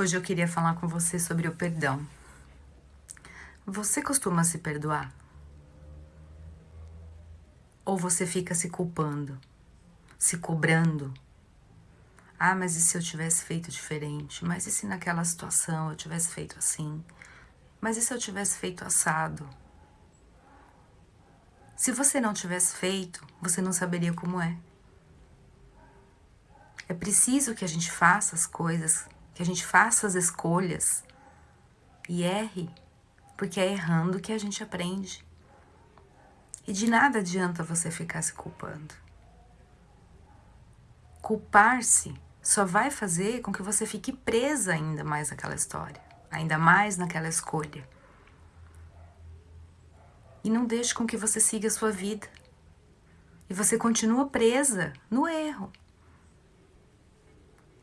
Hoje eu queria falar com você sobre o perdão. Você costuma se perdoar? Ou você fica se culpando, se cobrando? Ah, mas e se eu tivesse feito diferente? Mas e se naquela situação eu tivesse feito assim? Mas e se eu tivesse feito assado? Se você não tivesse feito, você não saberia como é. É preciso que a gente faça as coisas que a gente faça as escolhas e erre, porque é errando que a gente aprende. E de nada adianta você ficar se culpando. Culpar-se só vai fazer com que você fique presa ainda mais naquela história, ainda mais naquela escolha. E não deixe com que você siga a sua vida. E você continua presa no erro.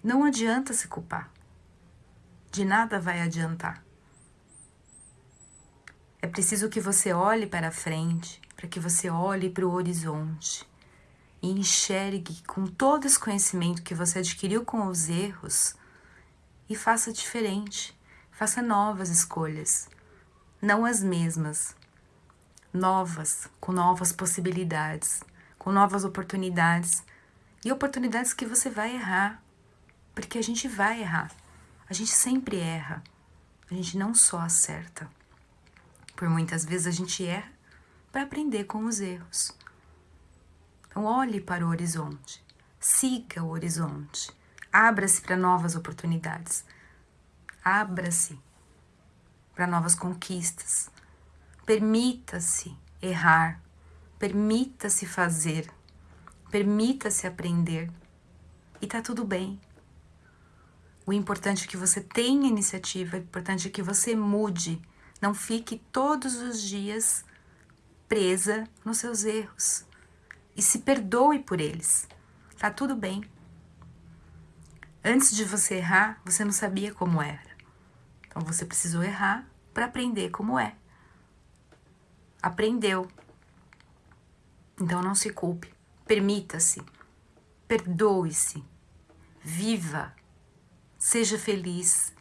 Não adianta se culpar de nada vai adiantar. É preciso que você olhe para frente, para que você olhe para o horizonte e enxergue com todo esse conhecimento que você adquiriu com os erros e faça diferente, faça novas escolhas, não as mesmas, novas, com novas possibilidades, com novas oportunidades e oportunidades que você vai errar, porque a gente vai errar. A gente sempre erra, a gente não só acerta. Por muitas vezes a gente erra para aprender com os erros. Então, olhe para o horizonte, siga o horizonte, abra-se para novas oportunidades, abra-se para novas conquistas, permita-se errar, permita-se fazer, permita-se aprender. E tá tudo bem. O importante é que você tenha iniciativa, o importante é que você mude. Não fique todos os dias presa nos seus erros. E se perdoe por eles. Tá tudo bem. Antes de você errar, você não sabia como era. Então você precisou errar para aprender como é. Aprendeu. Então não se culpe. Permita-se. Perdoe-se. Viva Seja feliz,